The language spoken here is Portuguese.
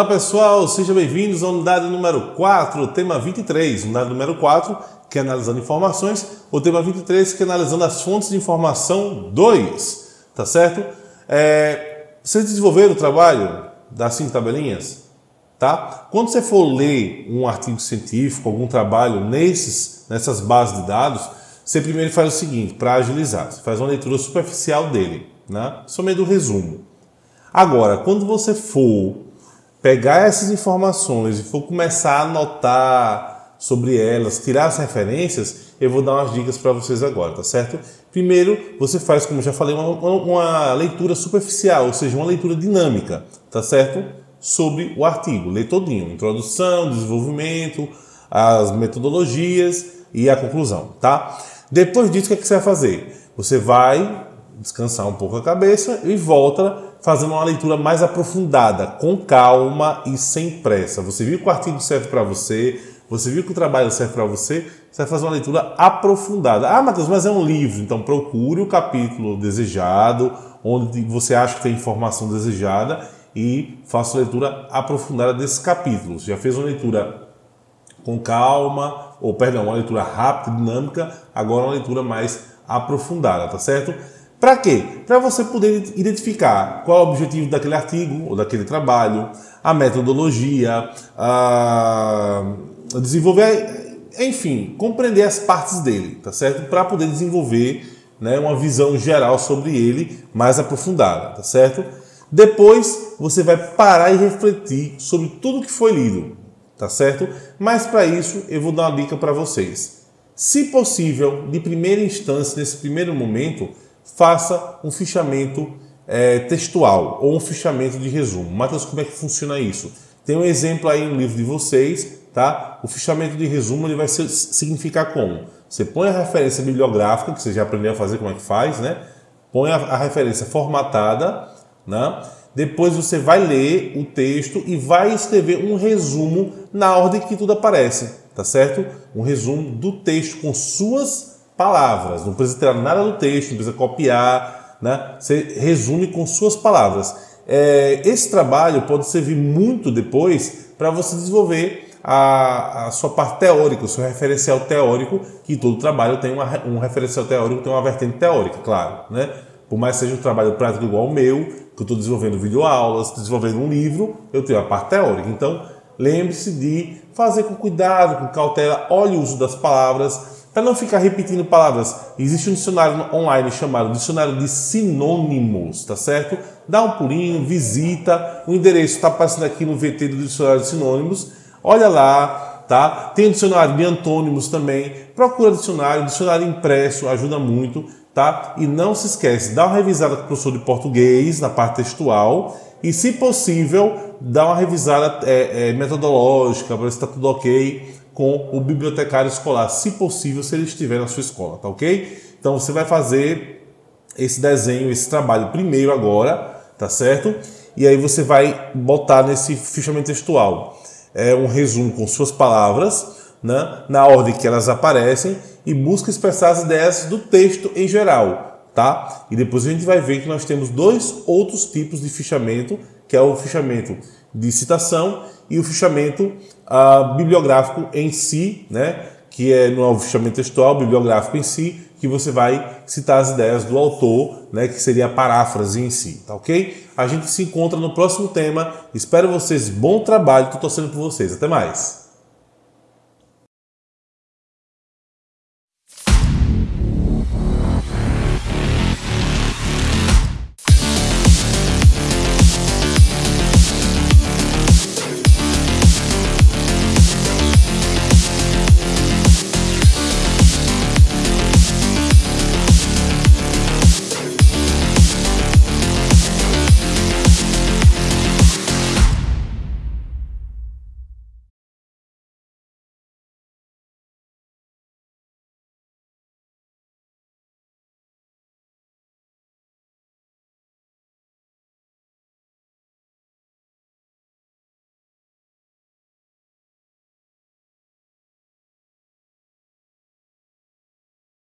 Olá pessoal, sejam bem-vindos à unidade número 4, tema 23. Unidade número 4, que é analisando informações, o tema 23, que é analisando as fontes de informação 2. Tá certo? É, vocês desenvolveram o trabalho das cinco tabelinhas? Tá? Quando você for ler um artigo científico, algum trabalho nesses, nessas bases de dados, você primeiro faz o seguinte, para agilizar, você faz uma leitura superficial dele, né? somente do resumo. Agora, quando você for pegar essas informações e for começar a anotar sobre elas, tirar as referências, eu vou dar umas dicas para vocês agora, tá certo? Primeiro, você faz, como já falei, uma, uma, leitura superficial, ou seja, uma leitura dinâmica, tá certo? Sobre o artigo, lê todinho, introdução, desenvolvimento, as metodologias e a conclusão, tá? Depois disso, o que, é que você vai fazer? Você vai descansar um pouco a cabeça e volta fazendo uma leitura mais aprofundada, com calma e sem pressa. Você viu que o artigo serve para você, você viu que o trabalho serve para você, você vai fazer uma leitura aprofundada. Ah, Matheus, mas é um livro, então procure o capítulo desejado, onde você acha que tem informação desejada e faça uma leitura aprofundada desses capítulos. Já fez uma leitura com calma, ou perdão, uma leitura rápida, dinâmica, agora uma leitura mais aprofundada, tá certo? Para quê? Para você poder identificar qual é o objetivo daquele artigo ou daquele trabalho, a metodologia, a desenvolver, enfim, compreender as partes dele, tá certo? Para poder desenvolver né, uma visão geral sobre ele mais aprofundada, tá certo? Depois você vai parar e refletir sobre tudo que foi lido, tá certo? Mas para isso eu vou dar uma dica para vocês. Se possível, de primeira instância, nesse primeiro momento, faça um fichamento é, textual ou um fichamento de resumo. Matheus, como é que funciona isso? Tem um exemplo aí no livro de vocês, tá? O fichamento de resumo ele vai significar como? Você põe a referência bibliográfica, que você já aprendeu a fazer como é que faz, né? Põe a, a referência formatada, né? Depois você vai ler o texto e vai escrever um resumo na ordem que tudo aparece, tá certo? Um resumo do texto com suas palavras, não precisa tirar nada do texto, não precisa copiar, né? você resume com suas palavras. É, esse trabalho pode servir muito depois para você desenvolver a, a, sua parte teórica, o seu referencial teórico, que todo trabalho tem uma, um referencial teórico, tem uma vertente teórica, claro. Né? Por mais que seja um trabalho prático igual ao meu, que eu estou desenvolvendo videoaulas, desenvolvendo um livro, eu tenho a parte teórica. Então, lembre-se de fazer com cuidado, com cautela, olhe o uso das palavras, para não ficar repetindo palavras, existe um dicionário online chamado Dicionário de Sinônimos, tá certo? Dá um pulinho, visita, o endereço está aparecendo aqui no VT do Dicionário de Sinônimos. Olha lá, tá? Tem o dicionário de antônimos também. Procura dicionário, dicionário impresso, ajuda muito, tá? E não se esquece, dá uma revisada com o professor de português na parte textual e, se possível, dá uma revisada é, é, metodológica para ver se está tudo ok com o bibliotecário escolar, se possível, se ele estiver na sua escola, tá ok? Então você vai fazer esse desenho, esse trabalho primeiro agora, tá certo? E aí você vai botar nesse fichamento textual é um resumo com suas palavras, né, na ordem que elas aparecem e busca expressar as ideias do texto em geral, tá? E depois a gente vai ver que nós temos dois outros tipos de fichamento, que é o fichamento de citação e o fichamento uh, bibliográfico em si, né? que é no fichamento textual, bibliográfico em si, que você vai citar as ideias do autor, né, que seria a paráfrase em si, tá ok? A gente se encontra no próximo tema. Espero vocês bom trabalho, estou torcendo por vocês. Até mais!